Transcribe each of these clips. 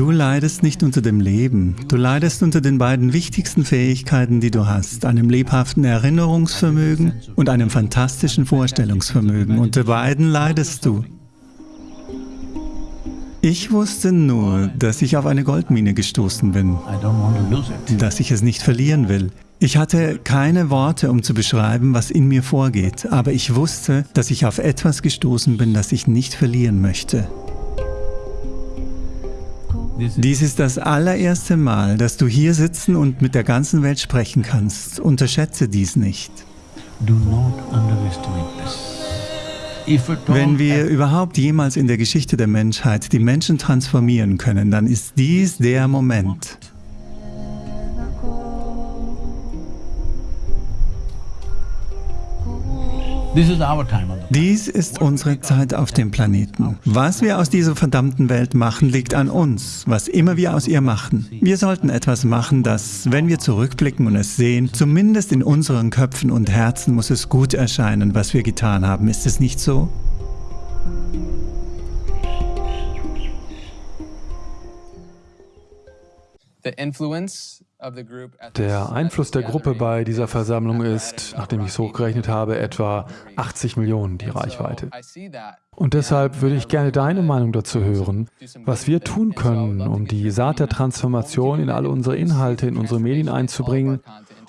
Du leidest nicht unter dem Leben, du leidest unter den beiden wichtigsten Fähigkeiten, die du hast, einem lebhaften Erinnerungsvermögen und einem fantastischen Vorstellungsvermögen. Unter beiden leidest du. Ich wusste nur, dass ich auf eine Goldmine gestoßen bin, dass ich es nicht verlieren will. Ich hatte keine Worte, um zu beschreiben, was in mir vorgeht, aber ich wusste, dass ich auf etwas gestoßen bin, das ich nicht verlieren möchte. Dies ist das allererste Mal, dass du hier sitzen und mit der ganzen Welt sprechen kannst. Unterschätze dies nicht. Wenn wir überhaupt jemals in der Geschichte der Menschheit die Menschen transformieren können, dann ist dies der Moment. Dies ist unsere Zeit auf dem Planeten. Was wir aus dieser verdammten Welt machen, liegt an uns, was immer wir aus ihr machen. Wir sollten etwas machen, das, wenn wir zurückblicken und es sehen, zumindest in unseren Köpfen und Herzen muss es gut erscheinen, was wir getan haben. Ist es nicht so? The influence der Einfluss der Gruppe bei dieser Versammlung ist, nachdem ich es hochgerechnet habe, etwa 80 Millionen die Reichweite. Und deshalb würde ich gerne deine Meinung dazu hören, was wir tun können, um die Saat der Transformation in alle unsere Inhalte, in unsere Medien einzubringen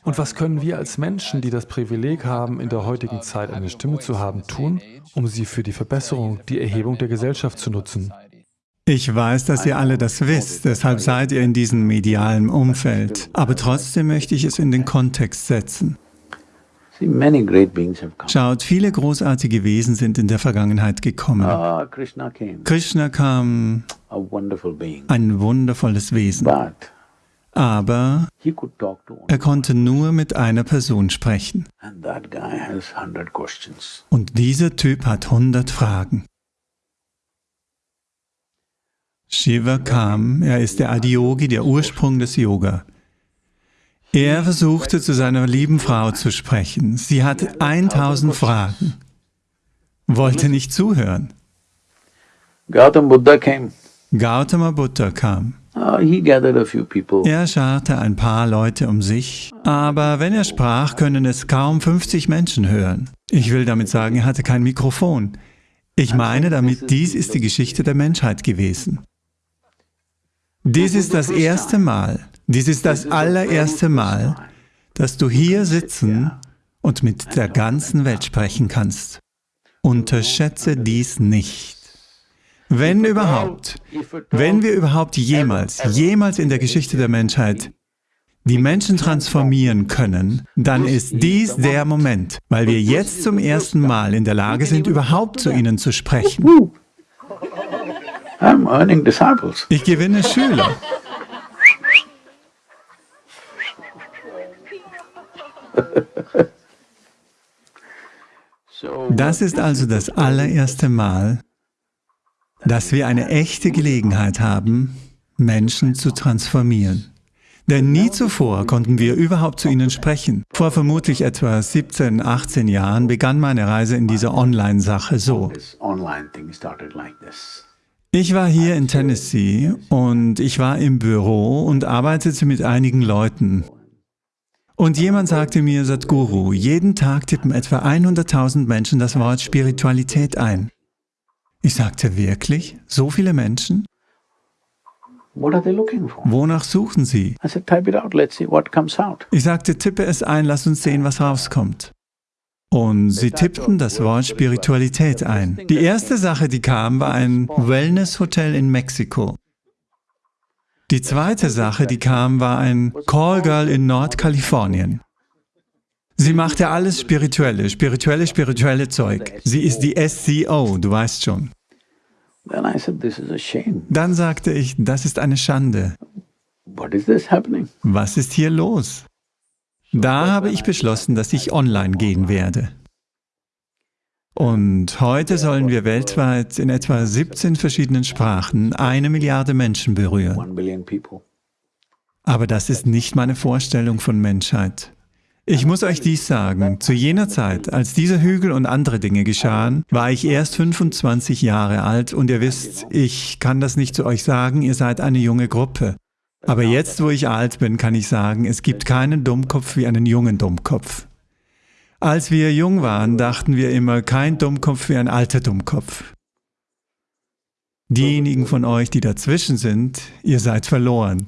und was können wir als Menschen, die das Privileg haben, in der heutigen Zeit eine Stimme zu haben, tun, um sie für die Verbesserung, die Erhebung der Gesellschaft zu nutzen. Ich weiß, dass ihr alle das wisst, deshalb seid ihr in diesem medialen Umfeld. Aber trotzdem möchte ich es in den Kontext setzen. Schaut, viele großartige Wesen sind in der Vergangenheit gekommen. Ah, Krishna kam, ein wundervolles Wesen. Aber er konnte nur mit einer Person sprechen. Und dieser Typ hat 100 Fragen. Shiva kam, er ist der Adiyogi, der Ursprung des Yoga. Er versuchte zu seiner lieben Frau zu sprechen. Sie hat 1000 Fragen, wollte nicht zuhören. Gautama Buddha came. Gautama Buddha kam. Uh. Er scharte ein paar Leute um sich, aber wenn er sprach, können es kaum 50 Menschen hören. Ich will damit sagen, er hatte kein Mikrofon. Ich meine damit, dies ist die Geschichte der Menschheit gewesen. Dies ist das erste Mal, dies ist das allererste Mal, dass du hier sitzen und mit der ganzen Welt sprechen kannst. Unterschätze dies nicht. Wenn überhaupt, wenn wir überhaupt jemals, jemals in der Geschichte der Menschheit die Menschen transformieren können, dann ist dies der Moment, weil wir jetzt zum ersten Mal in der Lage sind, überhaupt zu ihnen zu sprechen. I'm earning disciples. Ich gewinne Schüler. Das ist also das allererste Mal, dass wir eine echte Gelegenheit haben, Menschen zu transformieren. Denn nie zuvor konnten wir überhaupt zu ihnen sprechen. Vor vermutlich etwa 17, 18 Jahren begann meine Reise in dieser Online-Sache so. Ich war hier in Tennessee und ich war im Büro und arbeitete mit einigen Leuten. Und jemand sagte mir, Sadhguru, jeden Tag tippen etwa 100.000 Menschen das Wort Spiritualität ein. Ich sagte, wirklich? So viele Menschen? Wonach suchen sie? Ich sagte, tippe es ein, lass uns sehen, was rauskommt. Und sie tippten das Wort Spiritualität ein. Die erste Sache, die kam, war ein Wellness-Hotel in Mexiko. Die zweite Sache, die kam, war ein Callgirl in Nordkalifornien. Sie machte alles Spirituelle, spirituelle, spirituelle Zeug. Sie ist die SCO, du weißt schon. Dann sagte ich, das ist eine Schande. Was ist hier los? Da habe ich beschlossen, dass ich online gehen werde. Und heute sollen wir weltweit in etwa 17 verschiedenen Sprachen eine Milliarde Menschen berühren. Aber das ist nicht meine Vorstellung von Menschheit. Ich muss euch dies sagen, zu jener Zeit, als dieser Hügel und andere Dinge geschahen, war ich erst 25 Jahre alt und ihr wisst, ich kann das nicht zu euch sagen, ihr seid eine junge Gruppe. Aber jetzt, wo ich alt bin, kann ich sagen, es gibt keinen Dummkopf wie einen jungen Dummkopf. Als wir jung waren, dachten wir immer, kein Dummkopf wie ein alter Dummkopf. Diejenigen von euch, die dazwischen sind, ihr seid verloren.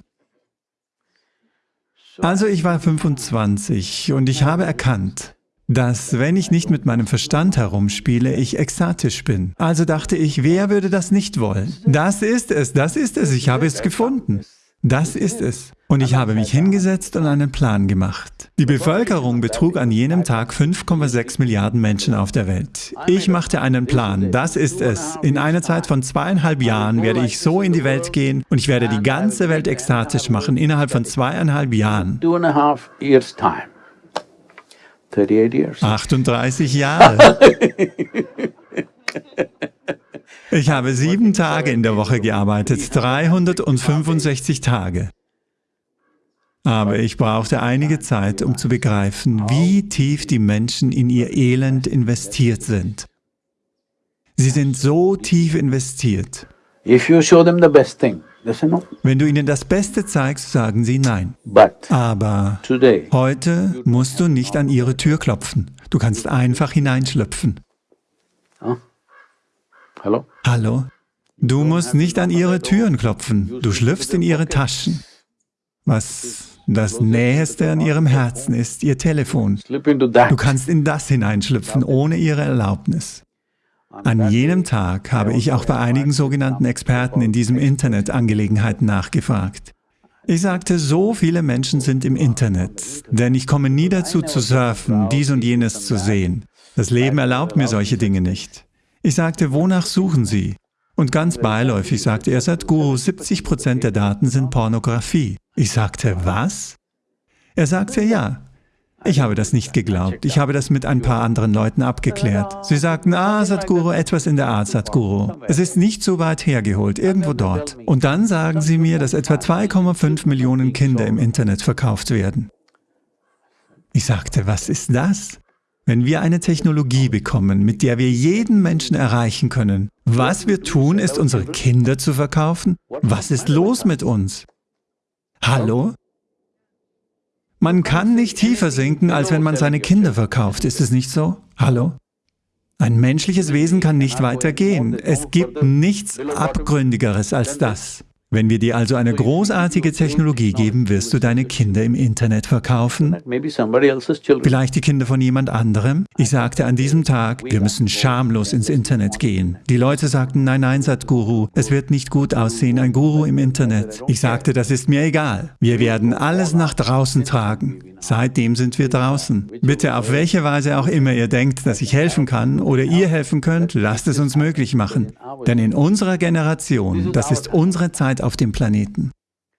Also ich war 25 und ich habe erkannt, dass wenn ich nicht mit meinem Verstand herumspiele, ich ekstatisch bin. Also dachte ich, wer würde das nicht wollen? Das ist es, das ist es, ich habe es gefunden. Das ist es. Und ich habe mich hingesetzt und einen Plan gemacht. Die Bevölkerung betrug an jenem Tag 5,6 Milliarden Menschen auf der Welt. Ich machte einen Plan, das ist es. In einer Zeit von zweieinhalb Jahren werde ich so in die Welt gehen und ich werde die ganze Welt ekstatisch machen, innerhalb von zweieinhalb Jahren. 38 Jahre. Ich habe sieben Tage in der Woche gearbeitet, 365 Tage. Aber ich brauchte einige Zeit, um zu begreifen, wie tief die Menschen in ihr Elend investiert sind. Sie sind so tief investiert. Wenn du ihnen das Beste zeigst, sagen sie Nein. Aber heute musst du nicht an ihre Tür klopfen. Du kannst einfach hineinschlüpfen. Hallo? Hallo? Du musst nicht an ihre Türen klopfen. Du schlüpfst in ihre Taschen. Was das Näheste an ihrem Herzen ist, ihr Telefon. Du kannst in das hineinschlüpfen, ohne ihre Erlaubnis. An jenem Tag habe ich auch bei einigen sogenannten Experten in diesem Internet Angelegenheiten nachgefragt. Ich sagte, so viele Menschen sind im Internet, denn ich komme nie dazu zu surfen, dies und jenes zu sehen. Das Leben erlaubt mir solche Dinge nicht. Ich sagte, wonach suchen Sie? Und ganz beiläufig sagte er, Sadhguru, 70 Prozent der Daten sind Pornografie. Ich sagte, was? Er sagte, ja. Ich habe das nicht geglaubt. Ich habe das mit ein paar anderen Leuten abgeklärt. Sie sagten, ah, Sadhguru, etwas in der Art, Sadhguru. Es ist nicht so weit hergeholt, irgendwo dort. Und dann sagen sie mir, dass etwa 2,5 Millionen Kinder im Internet verkauft werden. Ich sagte, was ist das? Wenn wir eine Technologie bekommen, mit der wir jeden Menschen erreichen können, was wir tun, ist unsere Kinder zu verkaufen? Was ist los mit uns? Hallo? Man kann nicht tiefer sinken, als wenn man seine Kinder verkauft, ist es nicht so? Hallo? Ein menschliches Wesen kann nicht weitergehen. Es gibt nichts Abgründigeres als das. Wenn wir dir also eine großartige Technologie geben, wirst du deine Kinder im Internet verkaufen? Vielleicht die Kinder von jemand anderem? Ich sagte an diesem Tag, wir müssen schamlos ins Internet gehen. Die Leute sagten, nein, nein, Sadhguru, es wird nicht gut aussehen, ein Guru im Internet. Ich sagte, das ist mir egal. Wir werden alles nach draußen tragen. Seitdem sind wir draußen. Bitte auf welche Weise auch immer ihr denkt, dass ich helfen kann oder ihr helfen könnt, lasst es uns möglich machen. Denn in unserer Generation, das ist unsere Zeit auf dem Planeten.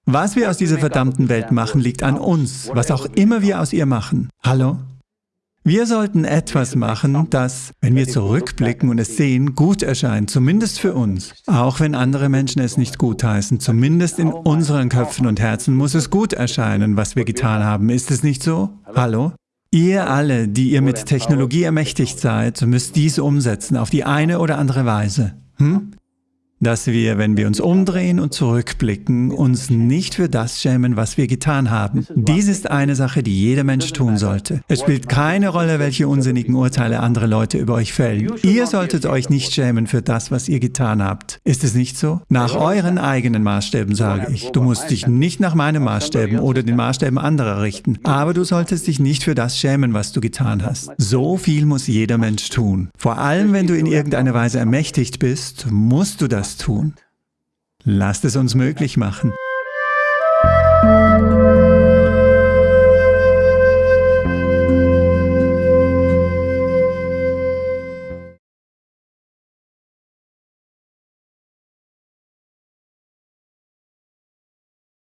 Was wir aus dieser verdammten Welt machen, liegt an uns, was auch immer wir aus ihr machen. Hallo? Wir sollten etwas machen, das, wenn wir zurückblicken und es sehen, gut erscheint, zumindest für uns. Auch wenn andere Menschen es nicht gutheißen, zumindest in unseren Köpfen und Herzen muss es gut erscheinen, was wir getan haben. Ist es nicht so? Hallo? Ihr alle, die ihr mit Technologie ermächtigt seid, müsst dies umsetzen, auf die eine oder andere Weise. Hm? Dass wir, wenn wir uns umdrehen und zurückblicken, uns nicht für das schämen, was wir getan haben. Dies ist eine Sache, die jeder Mensch tun sollte. Es spielt keine Rolle, welche unsinnigen Urteile andere Leute über euch fällen. Ihr solltet euch nicht schämen für das, was ihr getan habt. Ist es nicht so? Nach euren eigenen Maßstäben sage ich. Du musst dich nicht nach meinen Maßstäben oder den Maßstäben anderer richten, aber du solltest dich nicht für das schämen, was du getan hast. So viel muss jeder Mensch tun. Vor allem, wenn du in irgendeiner Weise ermächtigt bist, musst du das tun. Lasst es uns möglich machen.